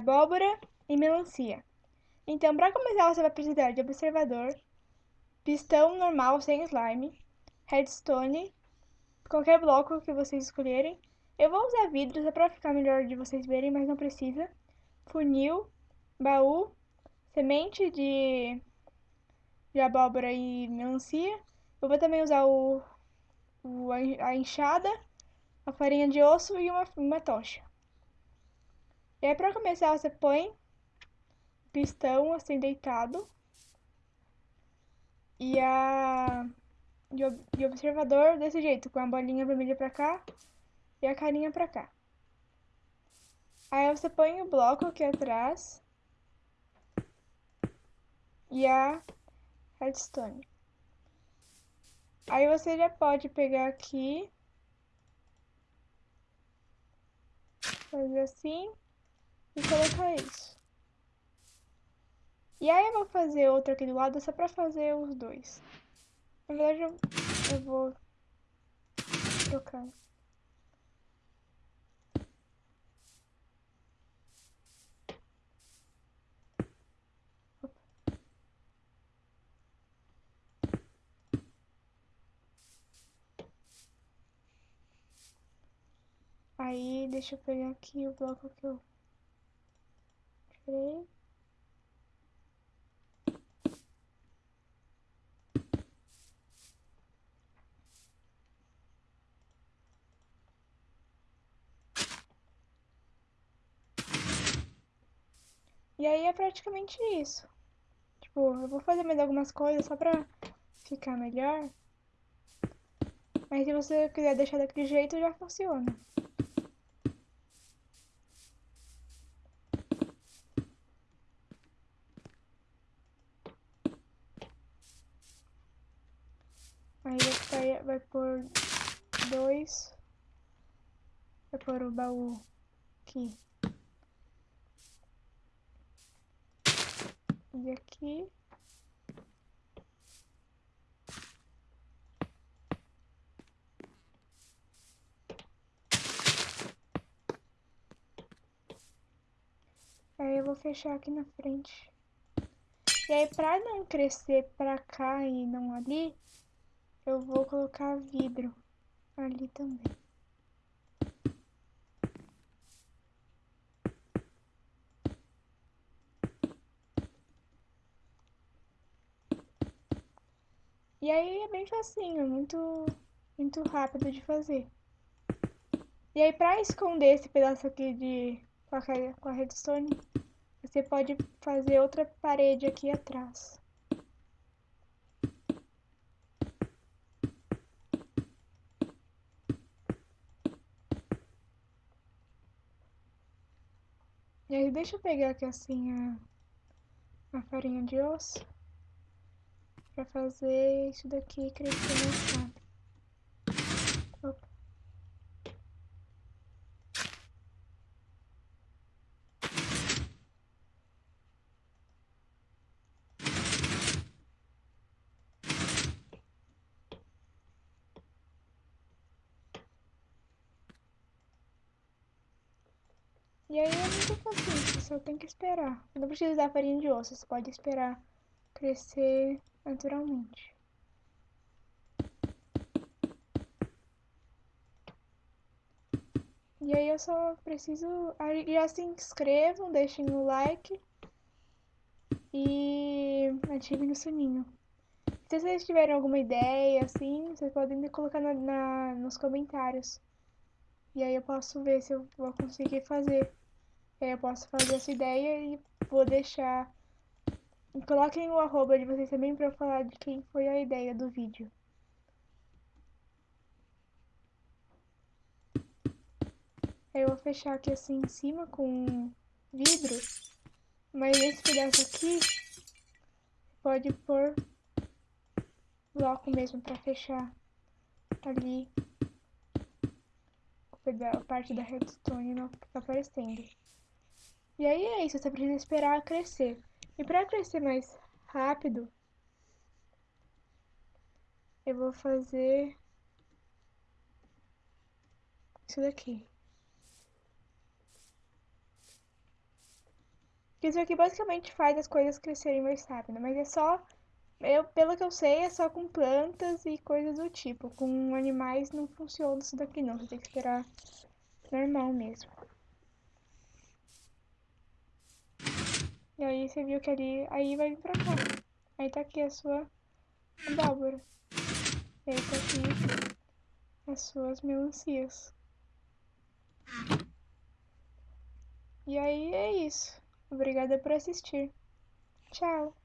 abóbora e melancia. Então, para começar, você vai precisar de observador, pistão normal sem slime, redstone, qualquer bloco que vocês escolherem. Eu vou usar vidro só para ficar melhor de vocês verem, mas não precisa. Funil, baú, semente de, de abóbora e melancia. Eu vou também usar o, o a enxada, a farinha de osso e uma, uma tocha. E aí, para começar, você põe pistão assim deitado e a observador desse jeito, com a bolinha vermelha pra cá e a carinha pra cá. Aí você põe o bloco aqui atrás e a redstone. Aí você já pode pegar aqui, fazer assim e colocar isso. E aí eu vou fazer outro aqui do lado só pra fazer os dois. Na verdade eu, eu vou trocar. Aí, deixa eu pegar aqui o bloco que eu E aí é praticamente isso. Tipo, eu vou fazer mais algumas coisas só pra ficar melhor. Mas se você quiser deixar daquele jeito, já funciona. Aí vai, vai pôr dois. Vai pôr o baú aqui. E aqui. Aí eu vou fechar aqui na frente. E aí, pra não crescer pra cá e não ali, eu vou colocar vidro ali também. E aí é bem facinho, muito, muito rápido de fazer. E aí pra esconder esse pedaço aqui de com a, com a redstone, você pode fazer outra parede aqui atrás. Deixa eu pegar aqui assim a, a farinha de osso para fazer isso daqui crescer mais rápido. E aí é muito fácil, só tem que esperar. Não precisa usar farinha de osso, você pode esperar crescer naturalmente. E aí eu só preciso... Já se inscrevam, deixem o like e ativem o sininho. Se vocês tiverem alguma ideia, assim, vocês podem colocar na, na, nos comentários. E aí eu posso ver se eu vou conseguir fazer. Eu posso fazer essa ideia e vou deixar Coloquem o arroba de vocês também pra eu falar de quem foi a ideia do vídeo. Eu vou fechar aqui assim em cima com vidro. Mas esse pedaço aqui pode pôr bloco mesmo pra fechar ali a parte da redstone não tá aparecendo. E aí é isso, você precisa esperar crescer. E para crescer mais rápido, eu vou fazer isso daqui. Isso aqui basicamente faz as coisas crescerem mais rápido, mas é só eu, pelo que eu sei, é só com plantas e coisas do tipo. Com animais não funciona isso daqui não. Você tem que esperar normal mesmo. E aí você viu que ali, aí vai vir pra cá. Aí tá aqui a sua abóbora. E aí tá aqui as suas melancias. E aí é isso. Obrigada por assistir. Tchau.